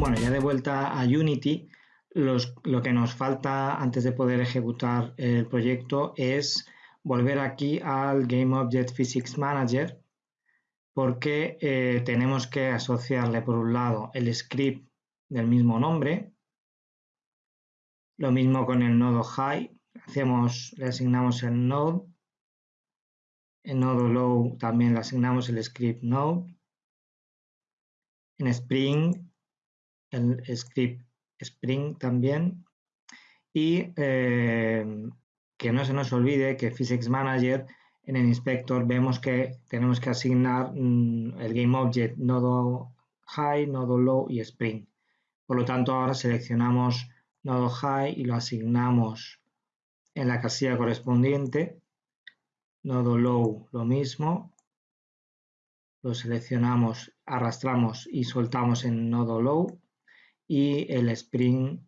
Bueno, ya de vuelta a Unity, lo que nos falta antes de poder ejecutar el proyecto es volver aquí al Game Object Physics Manager porque eh, tenemos que asociarle por un lado el script del mismo nombre, lo mismo con el nodo high, hacemos, le asignamos el node, en nodo low también le asignamos el script node, en Spring el script Spring también y eh, que no se nos olvide que Physics Manager en el inspector vemos que tenemos que asignar mm, el GameObject nodo high, nodo low y Spring. Por lo tanto, ahora seleccionamos nodo high y lo asignamos en la casilla correspondiente. Nodo low lo mismo. Lo seleccionamos, arrastramos y soltamos en nodo low y el Spring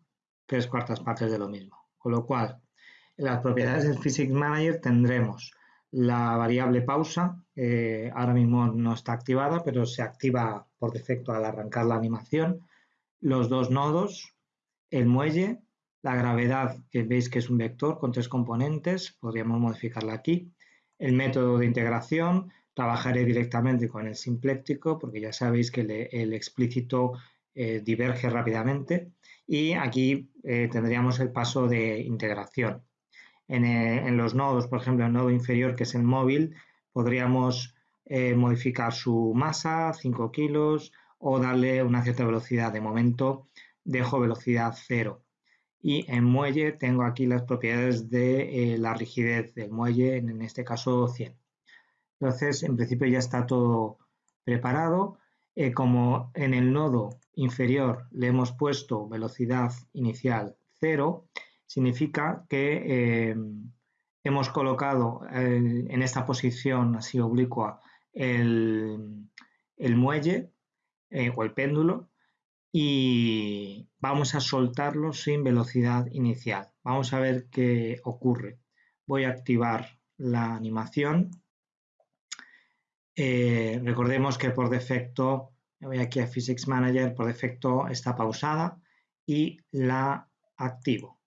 tres cuartas partes de lo mismo. Con lo cual, en las propiedades del Physics Manager tendremos la variable pausa, ahora mismo no está activada, pero se activa por defecto al arrancar la animación, los dos nodos, el muelle, la gravedad, que veis que es un vector con tres componentes, podríamos modificarla aquí, el método de integración, trabajaré directamente con el simpléctico, porque ya sabéis que el explícito eh, diverge rápidamente y aquí eh, tendríamos el paso de integración. Eh, en, los nodos, por ejemplo, el nodo inferior que es el móvil, podríamos modificar su masa, 5 kilos, o darle una cierta velocidad. De momento dejo velocidad 0. Y en muelle tengo aquí las propiedades de la rigidez del muelle, en este caso 100. Entonces, en principio ya está todo preparado. como en el nodo inferior le hemos puesto velocidad inicial 0, significa que eh, hemos colocado en esta posición así oblicua el, muelle eh, o el péndulo y vamos a soltarlo sin velocidad inicial. Vamos a ver qué ocurre. Voy a activar la animación. Eh, recordemos que por defecto voy aquí a Physics Manager, por defecto está pausada y la activo.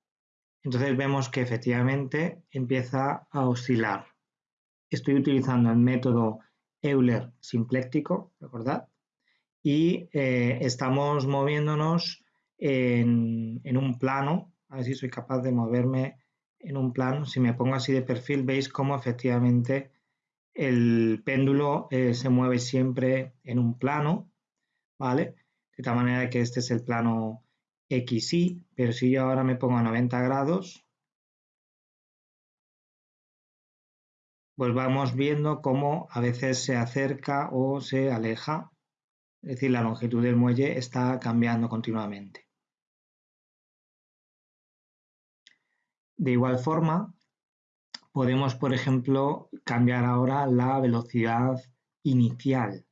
Entonces vemos que efectivamente empieza a oscilar. Estoy utilizando el método Euler simpléctico, ¿recordad? Y eh, estamos moviéndonos en, un plano, a ver si soy capaz de moverme en un plano. Si me pongo así de perfil, veis cómo efectivamente el péndulo eh, se mueve siempre en un plano ¿vale? De tal manera que este es el plano XY, pero si yo ahora me pongo a 90 grados, pues vamos viendo cómo a veces se acerca o se aleja, es decir, la longitud del muelle está cambiando continuamente. De igual forma, podemos, por ejemplo, cambiar ahora la velocidad inicial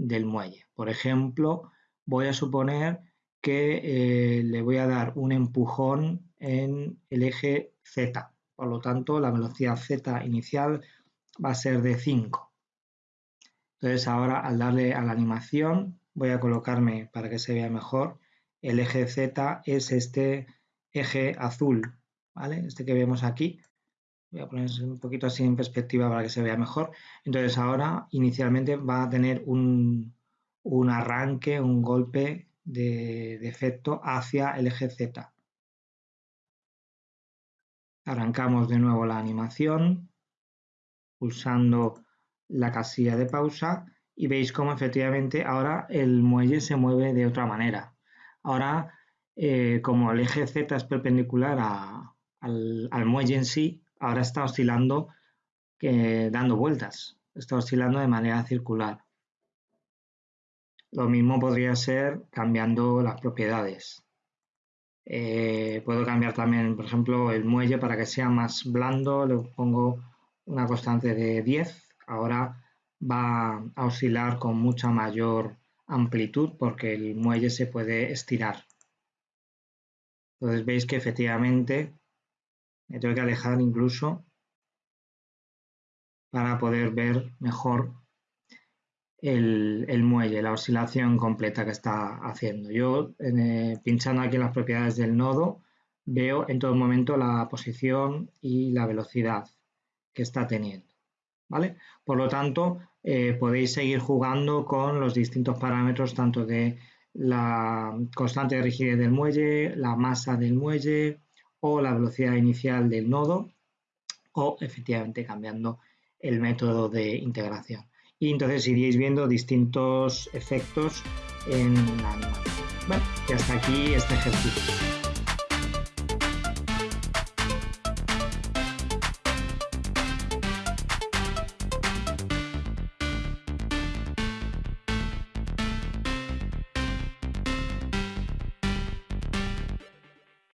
del muelle. Por ejemplo, voy a suponer que eh, le voy a dar un empujón en el eje Z. Por lo tanto, la velocidad Z inicial va a ser de 5. Entonces ahora al darle a la animación voy a colocarme para que se vea mejor. El eje Z es este eje azul, ¿vale? Este que vemos aquí. Voy a poner un poquito así en perspectiva para que se vea mejor. Entonces ahora inicialmente va a tener un, arranque, un golpe de, de, efecto hacia el eje Z. Arrancamos de nuevo la animación pulsando la casilla de pausa y veis cómo efectivamente ahora el muelle se mueve de otra manera. Ahora, eh, como el eje Z es perpendicular al muelle en sí, ahora está oscilando dando vueltas, está oscilando de manera circular. Lo mismo podría ser cambiando las propiedades. Eh, puedo cambiar también, por ejemplo, el muelle para que sea más blando, le pongo una constante de 10. Ahora va a oscilar con mucha mayor amplitud porque el muelle se puede estirar. Entonces veis que efectivamente me tengo que alejar incluso para poder ver mejor el, muelle, la oscilación completa que está haciendo. Yo, eh, pinchando aquí en las propiedades del nodo, veo en todo momento la posición y la velocidad que está teniendo. ¿vale? Por lo tanto, eh, podéis seguir jugando con los distintos parámetros tanto de la constante de rigidez del muelle, la masa del muelle o la velocidad inicial del nodo o efectivamente cambiando el método de integración. Y entonces iríais viendo distintos efectos en la animación. Bueno, y hasta aquí este ejercicio.